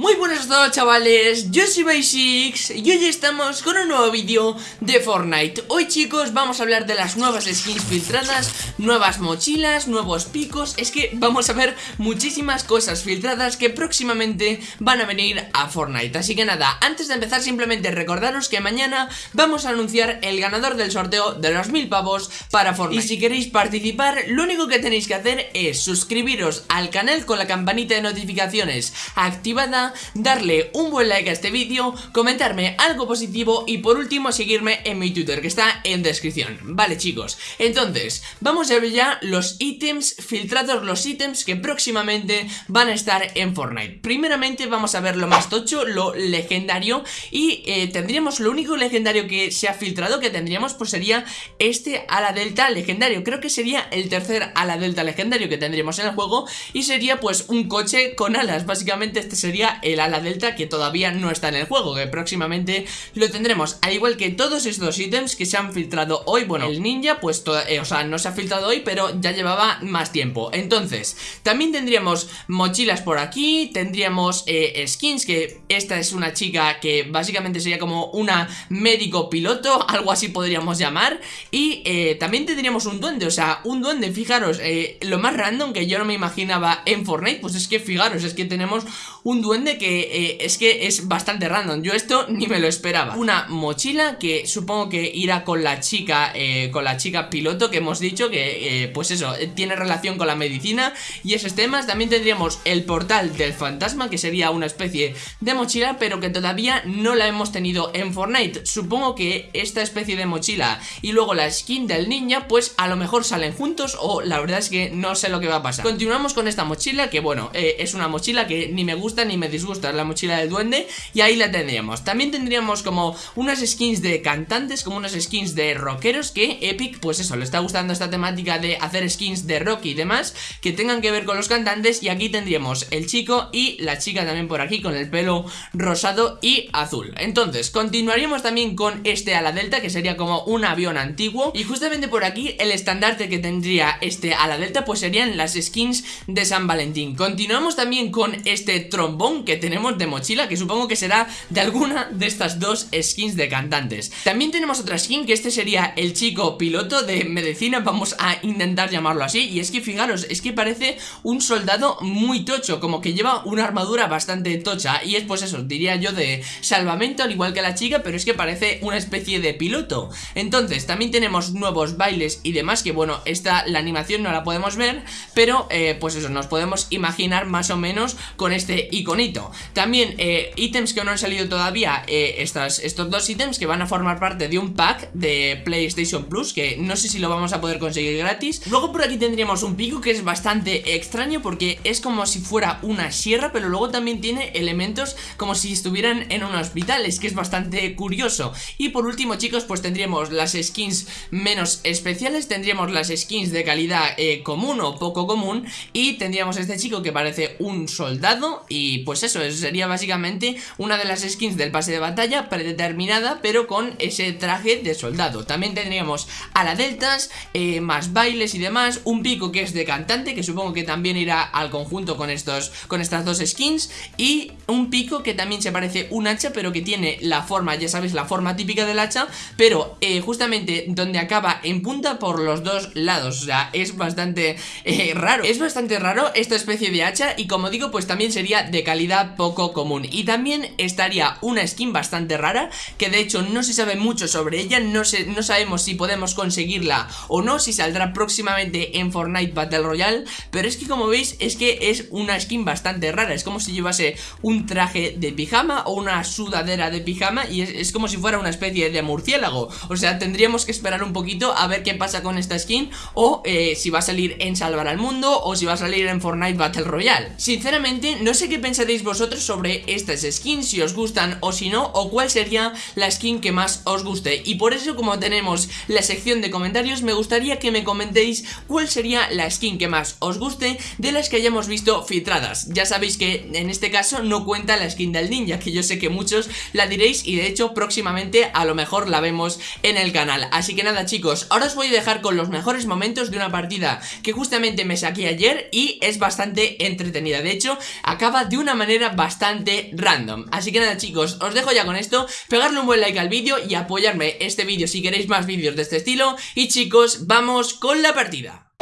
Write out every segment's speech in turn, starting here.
Muy buenas a todos chavales, yo soy Basics y hoy estamos con un nuevo vídeo de Fortnite. Hoy chicos vamos a hablar de las nuevas skins filtradas, nuevas mochilas, nuevos picos. Es que vamos a ver muchísimas cosas filtradas que próximamente van a venir a Fortnite. Así que nada, antes de empezar simplemente recordaros que mañana vamos a anunciar el ganador del sorteo de los mil pavos para Fortnite. Y si queréis participar, lo único que tenéis que hacer es suscribiros al canal con la campanita de notificaciones activada darle un buen like a este vídeo, comentarme algo positivo y por último seguirme en mi Twitter que está en descripción. Vale chicos, entonces vamos a ver ya los ítems filtrados, los ítems que próximamente van a estar en Fortnite. Primeramente vamos a ver lo más tocho, lo legendario y eh, tendríamos lo único legendario que se ha filtrado que tendríamos pues sería este ala delta legendario. Creo que sería el tercer ala delta legendario que tendríamos en el juego y sería pues un coche con alas. Básicamente este sería el ala delta que todavía no está en el juego, que próximamente lo tendremos, al igual que todos estos ítems que se han filtrado hoy, bueno, el ninja pues, eh, o sea, no se ha filtrado hoy, pero ya llevaba más tiempo, entonces, también tendríamos mochilas por aquí, tendríamos eh, skins, que esta es una chica que básicamente sería como una médico piloto, algo así podríamos llamar, y eh, también tendríamos un duende, o sea, un duende, fijaros, lo más random que yo no me imaginaba en Fortnite, pues es que fijaros, es que tenemos un duende que eh, es que es bastante random. Yo esto ni me lo esperaba. Una mochila que supongo que irá con la chica eh, Con la chica piloto que hemos dicho Que eh, pues eso, tiene relación con la medicina. Y esos temas También tendríamos el portal del fantasma Que sería una especie de mochila Pero que todavía no la hemos tenido en Fortnite. Supongo que esta especie de mochila Y luego la skin del ninja Pues a lo mejor salen juntos O la verdad es que no sé lo que va a pasar. Continuamos con esta mochila Que bueno, es una mochila que ni me gusta ni me disgusta la mochila del duende y ahí la tendríamos. También tendríamos como unas skins de cantantes, como unas skins de rockeros que Epic, pues eso, le está gustando esta temática de hacer skins de rock y demás que tengan que ver con los cantantes y aquí tendríamos el chico y la chica también por aquí con el pelo rosado y azul. Entonces, continuaríamos también con este ala delta que sería como un avión antiguo y justamente por aquí el estandarte que tendría este ala delta pues serían las skins de San Valentín. Continuamos también con este trombón que tenemos de mochila que supongo que será de alguna de estas dos skins de cantantes. También tenemos otra skin que este sería el chico piloto de medicina, vamos a intentar llamarlo así Y es que fijaros, es que parece un soldado muy tocho, como que lleva una armadura bastante tocha Y es pues eso, diría yo de salvamento al igual que la chica, pero es que parece una especie de piloto. Entonces, también tenemos nuevos bailes y demás que bueno, esta la animación no la podemos ver Pero eh, pues eso, nos podemos imaginar más o menos con este iconito también eh, ítems que no han salido todavía eh, Estos dos ítems que van a formar parte de un pack de PlayStation Plus Que no sé si lo vamos a poder conseguir gratis. Luego por aquí tendríamos un pico que es bastante extraño Porque es como si fuera una sierra Pero luego también tiene elementos como si estuvieran en un hospital Es que es bastante curioso. Y por último chicos pues tendríamos las skins menos especiales Tendríamos las skins de calidad eh, común o poco común Y tendríamos este chico que parece un soldado Y pues eso es sería básicamente una de las skins del pase de batalla predeterminada pero con ese traje de soldado. También tendríamos a la deltas, eh, más bailes y demás Un pico que es de cantante que supongo que también irá al conjunto con, estos, con estas dos skins Y un pico que también se parece un hacha pero que tiene la forma, ya sabéis, la forma típica del hacha Pero eh, justamente donde acaba en punta por los dos lados. O sea, es bastante eh, raro. Es bastante raro esta especie de hacha y como digo pues también sería de calidad poco común. Y también estaría una skin bastante rara que de hecho no se sabe mucho sobre ella no, no sabemos si podemos conseguirla o no, si saldrá próximamente en Fortnite Battle Royale pero es que como veis es que es una skin bastante rara, es como si llevase un traje de pijama o una sudadera de pijama y es, como si fuera una especie de murciélago, o sea tendríamos que esperar un poquito a ver qué pasa con esta skin o eh, si va a salir en Salvar al Mundo o si va a salir en Fortnite Battle Royale. Sinceramente no sé qué pensaréis vosotros sobre estas skins, si os gustan o si no, o cuál sería la skin que más os guste. Y por eso como tenemos la sección de comentarios, me gustaría que me comentéis cuál sería la skin que más os guste de las que hayamos visto filtradas. Ya sabéis que en este caso no cuenta la skin del ninja, que yo sé que muchos la diréis y de hecho próximamente a lo mejor la vemos en el canal. Así que nada chicos, ahora os voy a dejar con los mejores momentos de una partida que justamente me saqué ayer y es bastante entretenida. De hecho, acaba de una manera manera bastante random. Así que nada chicos, os dejo ya con esto. Pegarle un buen like al vídeo y apoyarme este vídeo si queréis más vídeos de este estilo. Y chicos, vamos con la partida.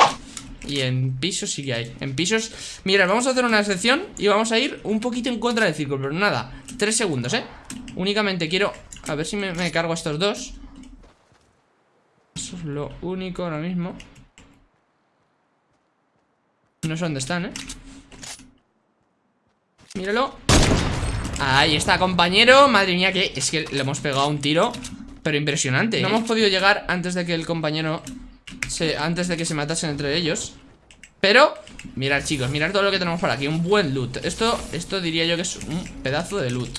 Y en pisos sí que hay. En pisos, mira, vamos a hacer una excepción Y vamos a ir un poquito en contra del círculo Pero nada, tres segundos, eh Únicamente quiero, a ver si me, me cargo a estos dos. Eso es lo único ahora mismo. No sé dónde están, eh Míralo. Ahí está, compañero. Madre mía, que es que le hemos pegado un tiro Pero impresionante No hemos podido llegar antes de que el compañero antes de que se matasen entre ellos. Pero, mirad chicos, mirad todo lo que tenemos por aquí. Un buen loot. Esto, esto diría yo que es un pedazo de loot.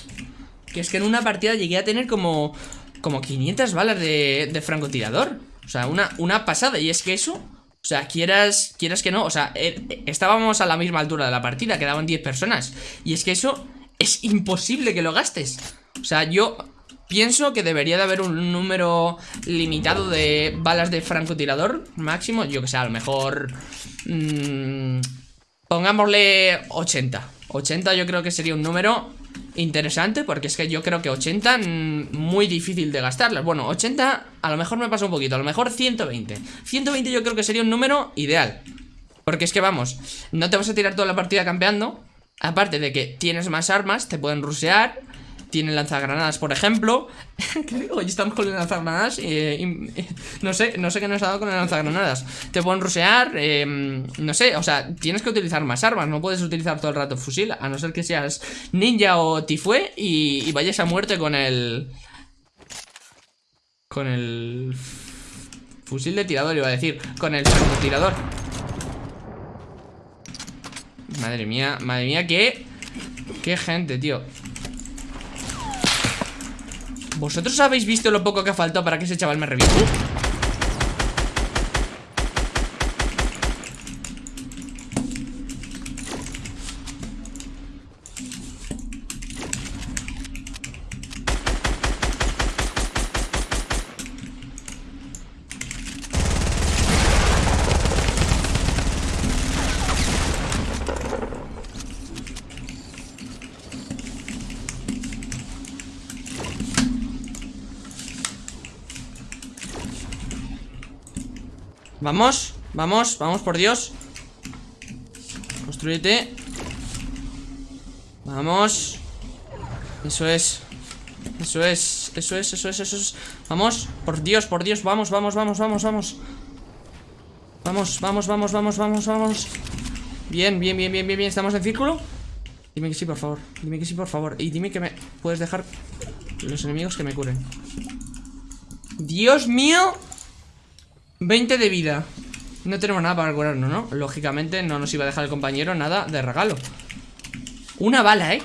Que es que en una partida llegué a tener como Como 500 balas de, de francotirador. O sea, una, una pasada. Y es que eso, o sea, quieras, quieras que no O sea, eh, estábamos a la misma altura de la partida Quedaban 10 personas Y es que eso es imposible que lo gastes O sea, yo Pienso que debería de haber un número limitado de balas de francotirador máximo. Yo que sé, a lo mejor... Mmm, pongámosle 80. 80 yo creo que sería un número interesante porque es que yo creo que 80 mm, muy difícil de gastarlas. Bueno, 80 a lo mejor me pasa un poquito, a lo mejor 120. 120 yo creo que sería un número ideal. Porque es que vamos, no te vas a tirar toda la partida campeando. Aparte de que tienes más armas, te pueden rusear tienen lanzagranadas, por ejemplo. Hoy estamos con lanzagranadas y, no sé, no sé qué nos ha dado con las lanzagranadas. Te pueden rusear, em, no sé, o sea, tienes que utilizar más armas, no puedes utilizar todo el rato fusil, a no ser que seas ninja o tifue y, y vayas a muerte con el... Con el... Fusil de tirador, iba a decir, con el tirador. Madre mía, madre mía, qué... Qué gente, tío ¿Vosotros habéis visto lo poco que ha faltado para que ese chaval me reviente? Vamos, vamos, vamos por Dios. Construyete. Vamos. Eso es. Eso es, eso es, eso es, eso es. Vamos, por Dios, por Dios, vamos, vamos, vamos, vamos, vamos. Vamos, vamos, vamos, vamos, vamos, vamos. Bien, bien, bien, bien, bien, bien. ¿Estamos en círculo? Dime que sí, por favor. Dime que sí, por favor. Y dime que me puedes dejar Los enemigos que me curen. Dios mío 20 de vida No tenemos nada para curarnos, ¿no? Lógicamente no nos iba a dejar el compañero nada de regalo Una bala, ¿eh?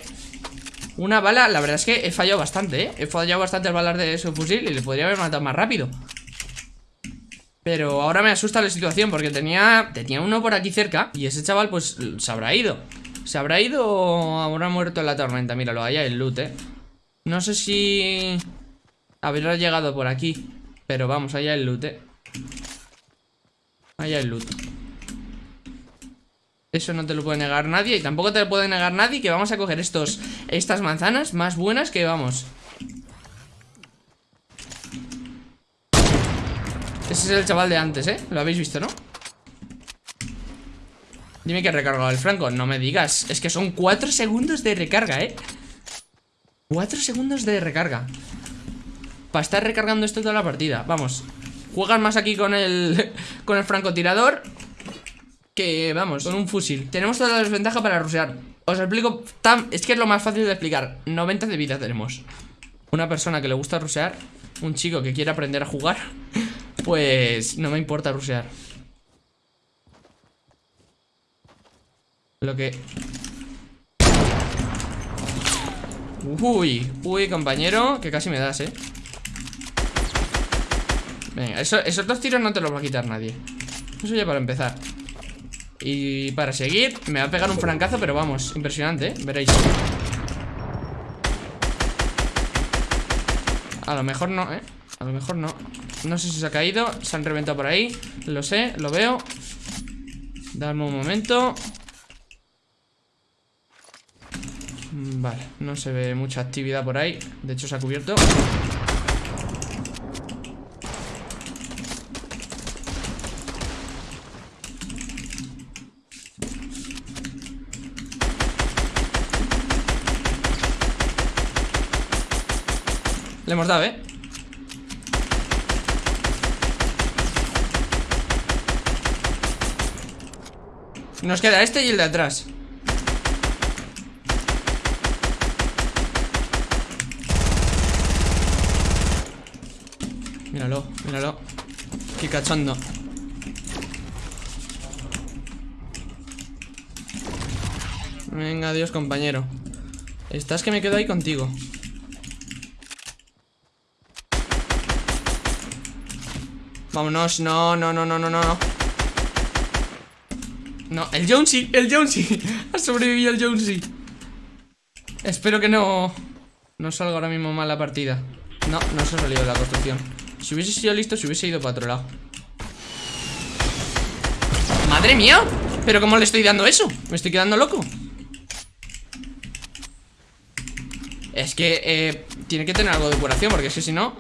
Una bala, la verdad es que he fallado bastante, ¿eh? He fallado bastante el balas de su fusil Y le podría haber matado más rápido Pero ahora me asusta la situación Porque tenía, tenía uno por aquí cerca Y ese chaval pues se habrá ido ¿Se habrá ido o habrá muerto en la tormenta? Míralo, allá el loot, ¿eh? No sé si... Habrá llegado por aquí Pero vamos, allá el loot, ¿eh? Ahí hay loot Eso no te lo puede negar nadie Y tampoco te lo puede negar nadie Que vamos a coger estos estas manzanas más buenas que vamos Ese es el chaval de antes, ¿eh? Lo habéis visto, ¿no? Dime que he recargado el franco No me digas Es que son 4 segundos de recarga, ¿eh? 4 segundos de recarga Para estar recargando esto toda la partida Vamos Juegan más aquí con el, con el francotirador que, vamos, con un fusil. Tenemos toda la desventaja para rusear. Os explico, tan, es que es lo más fácil de explicar. 90 de vida tenemos. Una persona que le gusta rusear, un chico que quiere aprender a jugar, pues no me importa rusear. Lo que... Uy, uy, compañero, que casi me das, eh. Venga, esos dos tiros no te los va a quitar nadie. Eso ya para empezar. Y para seguir Me va a pegar un francazo, pero vamos Impresionante, ¿eh? Veréis. A lo mejor no, ¿eh? A lo mejor no. No sé si se ha caído Se han reventado por ahí. Lo sé, lo veo. Dame un momento. Mm, vale, no se ve mucha actividad por ahí. De hecho se ha cubierto hemos dado, ¿eh? Nos queda este y el de atrás. Míralo, míralo. Qué cachondo. Venga, adiós compañero. Estás que me quedo ahí contigo Vámonos, no, no, no, no, no, no. No, el Jonesy, el Jonesy. Ha sobrevivido el Jonesy. Espero que no No salga ahora mismo mal la partida. No, no se ha salido la construcción. Si hubiese sido listo, se hubiese ido para otro lado. ¡Madre mía! ¿Pero cómo le estoy dando eso? Me estoy quedando loco. Es que eh, Tiene que tener algo de curación Porque es que si no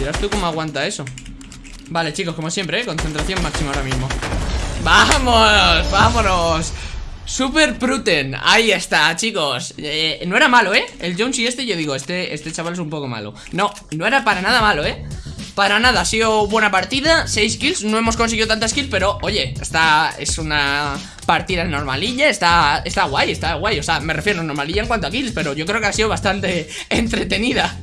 dirás tú cómo aguanta eso Vale, chicos, como siempre, ¿eh? Concentración máxima ahora mismo ¡Vamos! ¡Vámonos! Super Pruten, ahí está, chicos eh, No era malo, ¿eh? El Jonesy este, yo digo, este, este chaval es un poco malo No, no era para nada malo, ¿eh? Para nada, ha sido buena partida 6 kills, no hemos conseguido tantas kills Pero, oye, esta es una partida normalilla Está, está guay, está guay O sea, me refiero a normalilla en cuanto a kills Pero yo creo que ha sido bastante entretenida